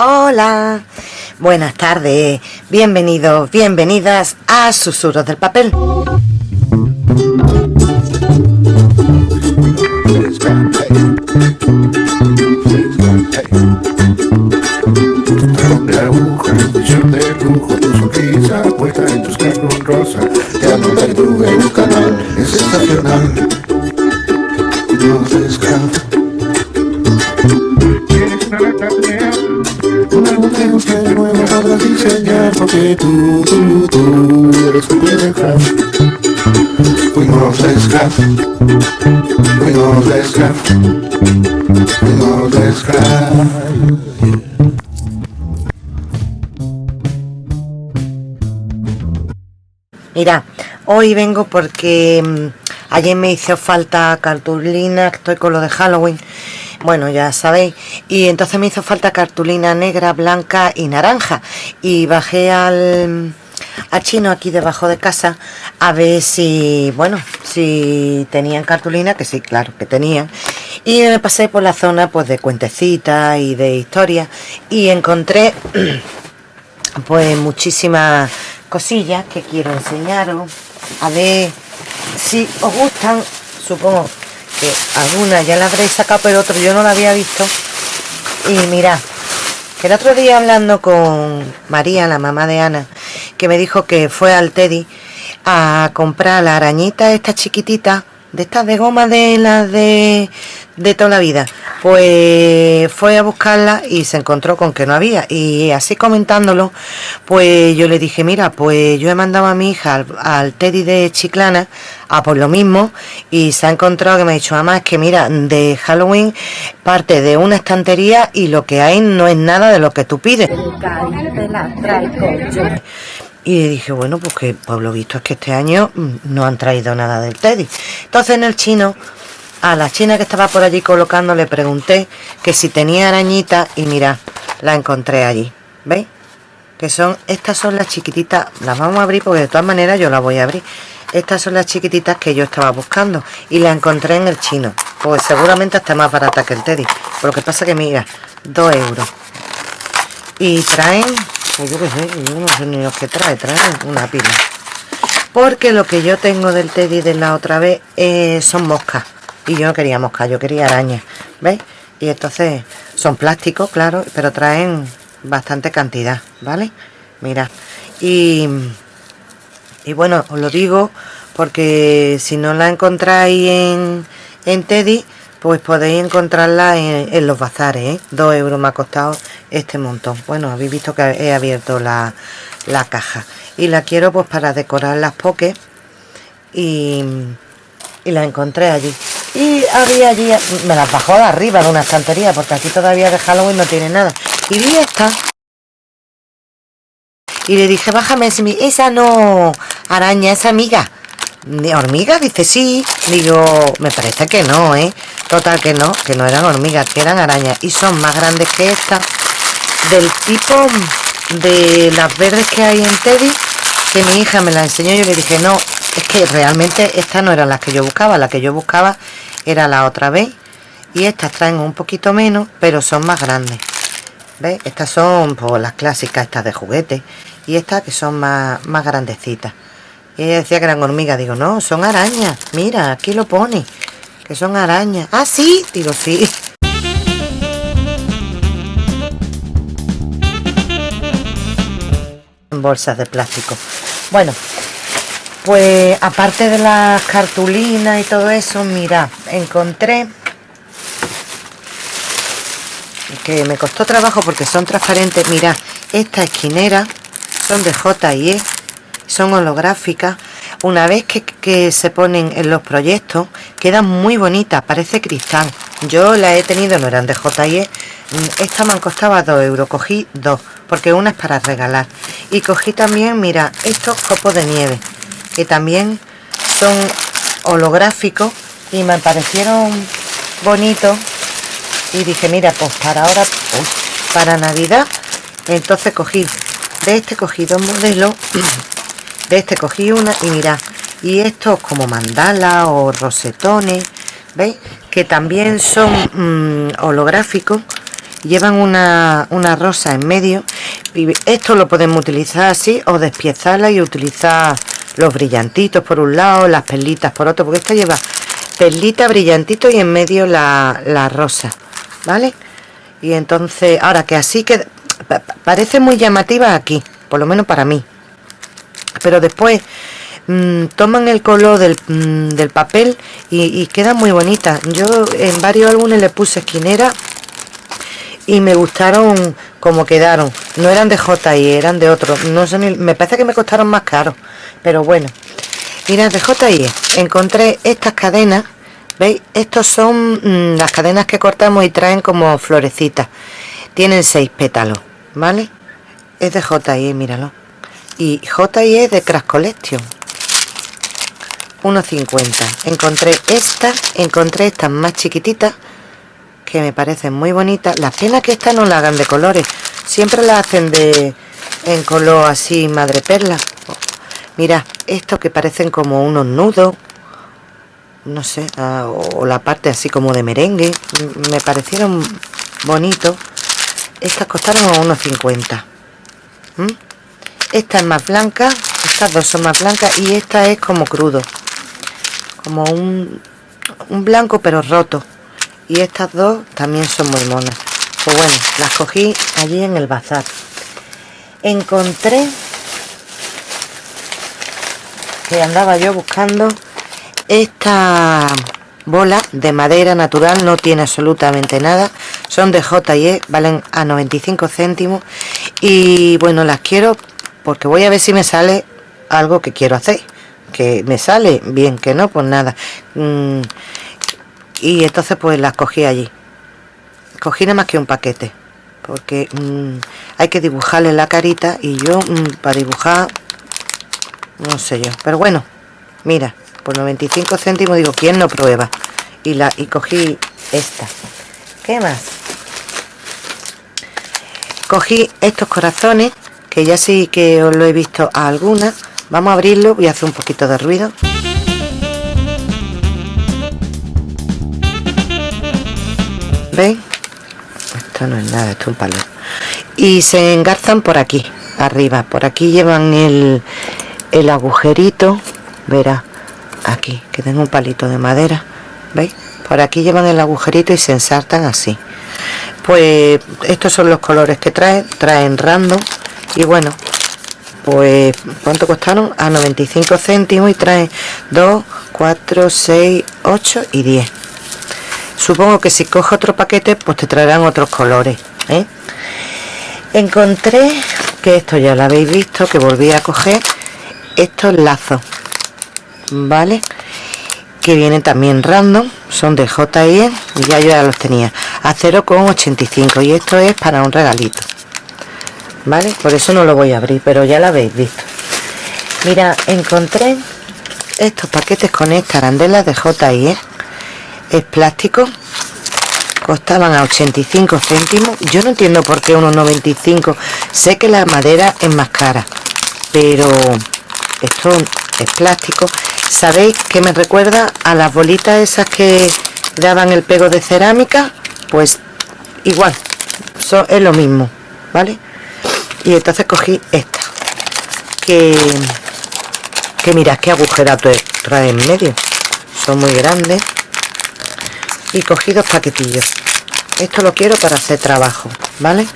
Hola, buenas tardes, bienvenidos, bienvenidas a Susurros del Papel. en tus rosa. Un canal, es. Diseñar porque tú, tú, tú eres tu de craft. Fuimos de scrap, fuimos de scrap, fuimos de scrap. Mira, hoy vengo porque mm, ayer me hizo falta cartulina, estoy con lo de Halloween, bueno ya sabéis, y entonces me hizo falta cartulina negra, blanca y naranja, y bajé al, al chino aquí debajo de casa a ver si, bueno, si tenían cartulina, que sí, claro que tenían, y me pasé por la zona pues de cuentecitas y de historias, y encontré pues muchísimas cosillas que quiero enseñaros. A ver si os gustan supongo que algunas ya la habréis sacado pero otro yo no la había visto. Y mirad que el otro día hablando con María la mamá de Ana que me dijo que fue al Teddy a comprar la arañita esta chiquitita de estas de goma de las de, de toda la vida. Pues fue a buscarla y se encontró con que no había. Y así comentándolo pues yo le dije mira pues yo he mandado a mi hija al, Teddy de Chiclana a por lo mismo y se ha encontrado que me ha dicho es que mira de Halloween parte de una estantería y lo que hay no es nada de lo que tú pides y dije, bueno, pues que por lo visto es que este año mm, no han traído nada del Teddy. Entonces en el chino, a la china que estaba por allí colocando, le pregunté que si tenía arañita y mira, la encontré allí. ¿Veis? Que son, estas son las chiquititas, las vamos a abrir porque de todas maneras yo las voy a abrir. Estas son las chiquititas que yo estaba buscando y la encontré en el chino. Pues seguramente está más barata que el Teddy. Pero lo que pasa que mira, 2 euros. Y traen pues yo qué sé, yo no sé ni lo que trae, trae una pila. Porque lo que yo tengo del Teddy de la otra vez eh, son moscas. Y yo no quería moscas, yo quería arañas. ¿Veis? Y entonces son plásticos, claro, pero traen bastante cantidad, ¿vale? Mira. Y, y bueno, os lo digo porque si no la encontráis en, en Teddy, pues podéis encontrarla en, los bazares, ¿eh? Dos euros me ha costado este montón. Bueno, habéis visto que he abierto la, caja. Y la quiero pues para decorar las pokés. Y, y la encontré allí. Y había allí, me las bajó de arriba de una estantería, porque aquí todavía de Halloween no tiene nada. Y vi esta. Y le dije, bájame, esa no, araña, esa amiga hormigas? Dice, sí. Digo, me parece que no, ¿eh? Total que no, que no eran hormigas, que eran arañas. Y son más grandes que esta. Del tipo de las verdes que hay en Teddy, que mi hija me la enseñó. Yo le dije, no, es que realmente estas no eran las que yo buscaba. La que yo buscaba era la otra vez. Y estas traen un poquito menos, pero son más grandes. ¿Ves? Estas son pues, las clásicas, estas de juguete. Y estas que son más, más grandecitas. Y ella decía que eran hormigas. Digo, no, son arañas. Mira, aquí lo pone. Que son arañas. Ah, sí. Digo, sí. Bolsas de plástico. Bueno, pues aparte de las cartulinas y todo eso, mira, encontré que me costó trabajo porque son transparentes. Mira, esta esquinera son de J&E son holográficas una vez que, se ponen en los proyectos quedan muy bonitas parece cristal yo la he tenido no eran de JIE esta me costaba 2 euros cogí dos porque una es para regalar. Y cogí también mira estos copos de nieve que también son holográficos y me parecieron bonitos. Y dije mira pues para ahora para navidad entonces cogí de este cogí dos modelos de este cogí una y mira y estos como mandala o rosetones veis que también son mm, holográficos llevan una, una rosa en medio. Y esto lo podemos utilizar así o despiezarla y utilizar los brillantitos por un lado las perlitas por otro porque esta lleva perlita brillantito y en medio la, la rosa vale y entonces ahora que así que parece muy llamativa aquí por lo menos para mí. Pero después mmm, toman el color del, mmm, del papel y, y queda muy bonita. Yo en varios álbumes le puse esquinera y me gustaron como quedaron. No eran de JI eran de otro. No sé ni, me parece que me costaron más caro pero bueno. Mirad de JI encontré estas cadenas veis estos son mmm, las cadenas que cortamos y traen como florecitas. Tienen seis pétalos vale es de JI míralo. Y JI es de Crash Collection. 1.50 encontré estas encontré estas más chiquititas que me parecen muy bonitas. Las penas que estas no la hagan de colores siempre la hacen de en color así madre perla. Mira estos que parecen como unos nudos no sé uh, o la parte así como de merengue me parecieron bonitos. Estas costaron unos 50 ¿Mm? esta es más blanca estas dos son más blancas y esta es como crudo como un, un blanco pero roto y estas dos también son muy monas. Pues bueno las cogí allí en el bazar. Encontré que andaba yo buscando esta bola de madera natural no tiene absolutamente nada. Son de J&E valen a 95 céntimos. Y bueno las quiero porque voy a ver si me sale algo que quiero hacer. Que me sale bien que no pues nada. Mm, y entonces pues las cogí allí. Cogí nada más que un paquete porque mmm, hay que dibujarle la carita y yo mmm, para dibujar no sé yo. Pero bueno mira por 95 céntimos digo quién no prueba y la y cogí esta. Qué más cogí estos corazones que ya sí que os lo he visto a algunas. Vamos a abrirlo voy a hacer un poquito de ruido ¿Veis? Esto no es nada, esto es un palo. Y se engarzan por aquí, arriba. Por aquí llevan el, el agujerito. Verá, aquí, que tengo un palito de madera. ¿Veis? Por aquí llevan el agujerito y se ensartan así. Pues estos son los colores que traen. Traen random. Y bueno, pues ¿cuánto costaron? A 95 céntimos y traen 2, 4, 6, 8 y 10 supongo que si cojo otro paquete pues te traerán otros colores ¿eh? encontré que esto ya lo habéis visto que volví a coger estos lazos vale que vienen también random son de JIE y ya yo ya los tenía a 0,85 y esto es para un regalito vale por eso no lo voy a abrir pero ya lo habéis visto. Mira encontré estos paquetes con esta arandela de JIE es plástico costaban a 85 céntimos. Yo no entiendo por qué unos 95 sé que la madera es más cara pero esto es plástico. Sabéis que me recuerda a las bolitas esas que daban el pego de cerámica pues igual eso es lo mismo vale y entonces cogí esta que que mirad qué agujerato trae en medio. Son muy grandes y cogí dos paquetillos. Esto lo quiero para hacer trabajo vale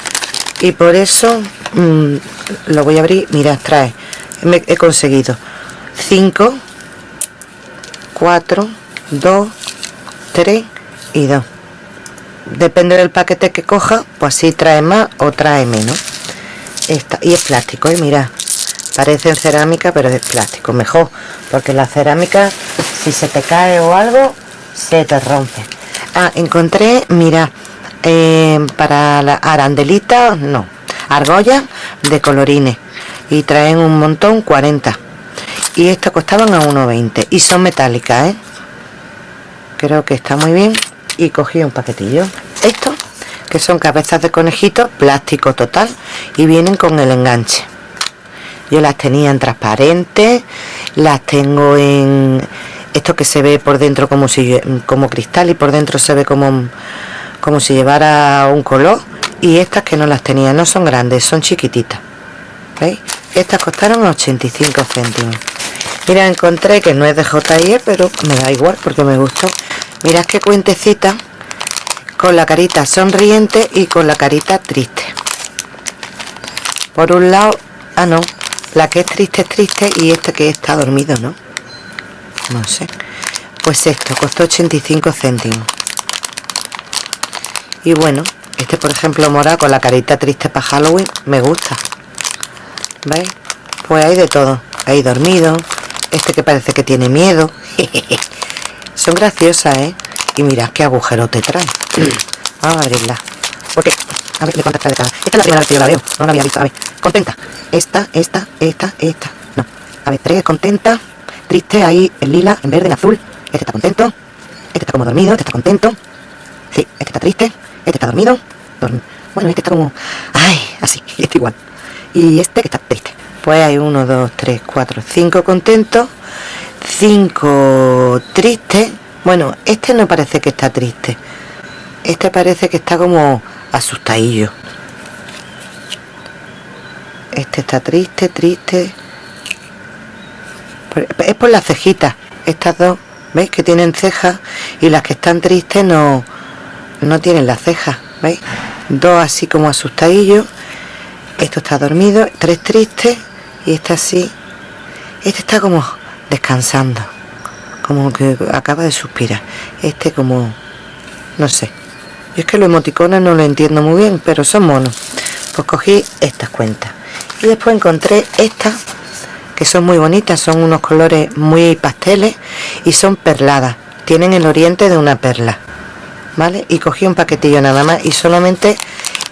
y por eso mmm, lo voy a abrir. Mirad trae. Me he conseguido 5 4 2 3 y 2 depende del paquete que coja pues así trae más o trae menos. Esta y es plástico y ¿eh? mira parece cerámica pero es plástico. Mejor porque la cerámica si se te cae o algo se te rompe Ah, encontré, mira, eh, para la arandelita, no, argolla de colorines. Y traen un montón, 40. Y estas costaban a 1,20. Y son metálicas, ¿eh? Creo que está muy bien. Y cogí un paquetillo. Estos, que son cabezas de conejito, plástico total. Y vienen con el enganche. Yo las tenía en transparente. Las tengo en esto que se ve por dentro como si como cristal y por dentro se ve como como si llevara un color y estas que no las tenía no son grandes son chiquititas ¿veis? estas costaron 85 céntimos. Mira encontré que no es de JIE pero me da igual porque me gustó. Mirad qué cuentecita con la carita sonriente y con la carita triste. Por un lado ah no la que es triste es triste y este que está dormido no no sé. Pues esto costó 85 céntimos. Y bueno este por ejemplo mora con la carita triste para Halloween me gusta. ¿veis? pues hay de todo. Hay dormido este que parece que tiene miedo. Son graciosas ¿eh? y mirad qué agujero te trae. Vamos a abrirla. Porque a ver, cuántas trae de cada esta es la primera vez que yo la veo. No la había visto. A ver contenta. Esta esta esta esta. No. A ver tres contenta triste ahí en lila en verde en azul. Este está contento. Este está como dormido este está contento. Sí este está triste este está dormido. Bueno este está como ay así y este igual. Y este que está triste. Pues hay uno dos tres cuatro cinco contentos cinco tristes bueno este no parece que está triste. Este parece que está como asustadillo. Este está triste triste es por las cejitas. Estas dos veis que tienen cejas y las que están tristes no no tienen las cejas veis dos así como asustadillos. Esto está dormido tres tristes y este así. Este está como descansando como que acaba de suspirar. Este como no sé. Yo es que los emoticones no lo entiendo muy bien pero son monos. Pues cogí estas cuentas. Y después encontré estas que son muy bonitas son unos colores muy pasteles y son perladas. Tienen el oriente de una perla vale y cogí un paquetillo nada más y solamente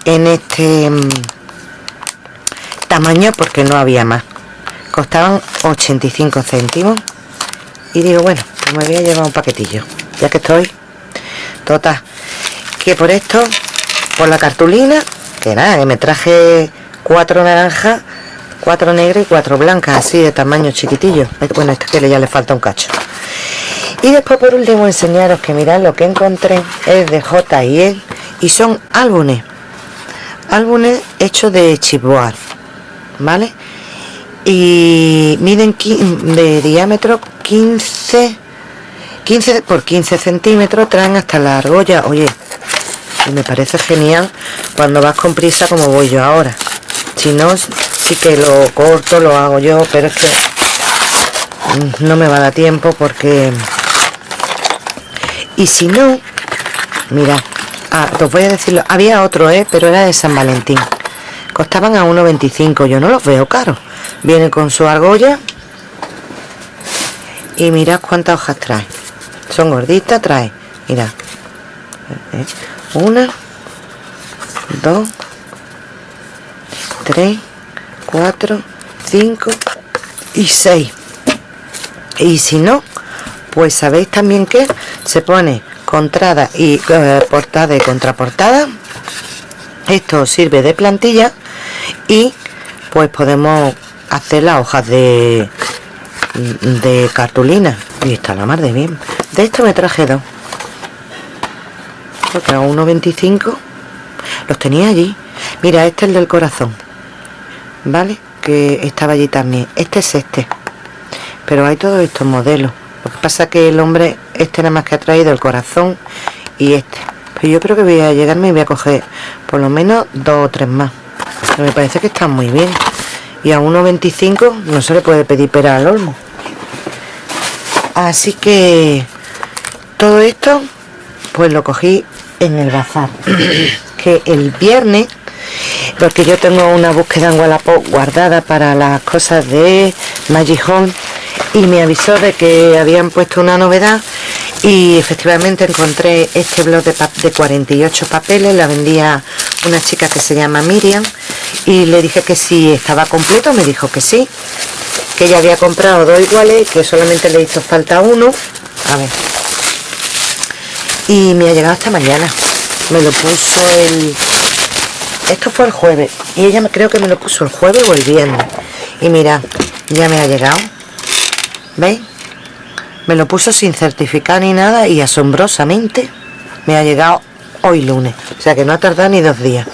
en este mm, tamaño porque no había más. Costaban 85 céntimos. Y digo bueno pues me voy a llevar un paquetillo ya que estoy. Total que por esto por la cartulina que nada que me traje cuatro naranjas cuatro negras y cuatro blancas así de tamaño chiquitillo. Bueno este que ya le falta un cacho. Y después por último enseñaros que mirad lo que encontré. Es de J&E y son álbumes. Álbumes hechos de chipboard vale y miden de diámetro 15 15 por 15 centímetros traen hasta la argolla. Oye y me parece genial cuando vas con prisa como voy yo ahora. Si no que lo corto lo hago yo pero es que no me va a dar tiempo porque y si no mira ah, os voy a decirlo había otro eh pero era de San Valentín. Costaban a 1,25 yo no los veo caros. Viene con su argolla y mirad cuántas hojas trae. Son gorditas trae mirad. Eh, una dos tres cuatro cinco y seis. Y si no pues sabéis también que se pone contrada y eh, portada y contraportada. Esto sirve de plantilla y pues podemos hacer las hojas de de cartulina. Y está la mar de bien. De esto me traje dos. Porque a 1.25 los tenía allí. Mira este es el del corazón vale que estaba allí también. Este es este. Pero hay todos estos modelos. Lo que pasa que el hombre este nada más que ha traído el corazón y este. Pero yo creo que voy a llegarme y voy a coger por lo menos dos o tres más. Me parece que están muy bien. Y a 1.25 no se le puede pedir pera al olmo. Así que todo esto pues lo cogí en el bazar. Que el viernes porque yo tengo una búsqueda en Wallapop guardada para las cosas de Magic Home y me avisó de que habían puesto una novedad y efectivamente encontré este blog de, de 48 papeles la vendía una chica que se llama Miriam y le dije que si estaba completo me dijo que sí que ella había comprado dos iguales que solamente le hizo falta uno. A ver. Y me ha llegado esta mañana. Me lo puso el esto fue el jueves y ella creo que me lo puso el jueves o el viernes y mira ya me ha llegado ¿veis? me lo puso sin certificar ni nada y asombrosamente me ha llegado hoy lunes o sea que no ha tardado ni dos días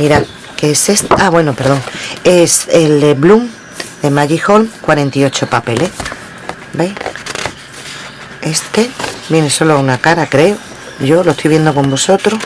Mira, ¿qué es este? Ah, bueno, perdón. Es el de Bloom de Magic Hall, 48 papeles. ¿Veis? Este viene solo una cara, creo. Yo lo estoy viendo con vosotros.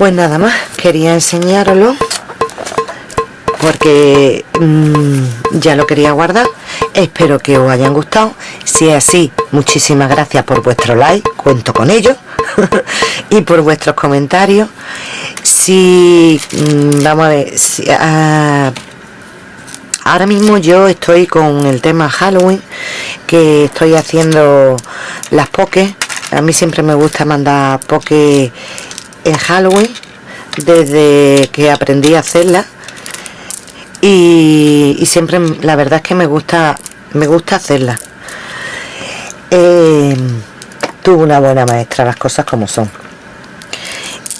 Pues nada más, quería enseñaroslo porque mm, ya lo quería guardar. Espero que os hayan gustado. Si es así, muchísimas gracias por vuestro like, cuento con ello. y por vuestros comentarios. Si, mm, vamos a ver, ah, ahora mismo yo estoy con el tema Halloween, que estoy haciendo las pokés. A mí siempre me gusta mandar pokés en Halloween desde que aprendí a hacerla. Y, siempre la verdad es que me gusta me gusta hacerla. Eh, tuve una buena maestra las cosas como son.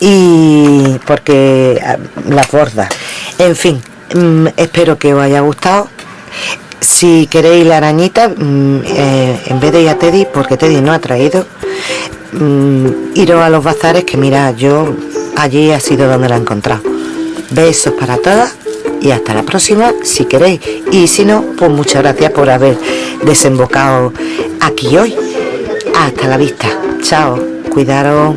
Y porque ah, las bordas. En fin mm, espero que os haya gustado. Si queréis la arañita mm, eh, en vez de ir a Teddy porque Teddy no ha traído Mm, iros a los bazares que mira yo allí ha sido donde la he encontrado. Besos para todas y hasta la próxima si queréis. Y si no pues muchas gracias por haber desembocado aquí hoy. Hasta la vista. Chao. Cuidaros.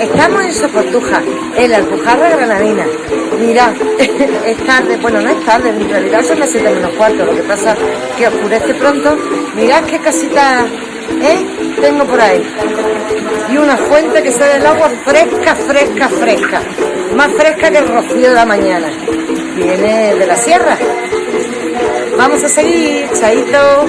Estamos en Soportuja, en la Alpujarra Granadina. Mirad, es tarde, bueno, no es tarde, en realidad son las 7 menos cuarto, lo que pasa que oscurece pronto. Mirad qué casita ¿eh? tengo por ahí. Y una fuente que sale del agua fresca, fresca, fresca. Más fresca que el rocío de la mañana. Viene de la sierra. Vamos a seguir, chaito.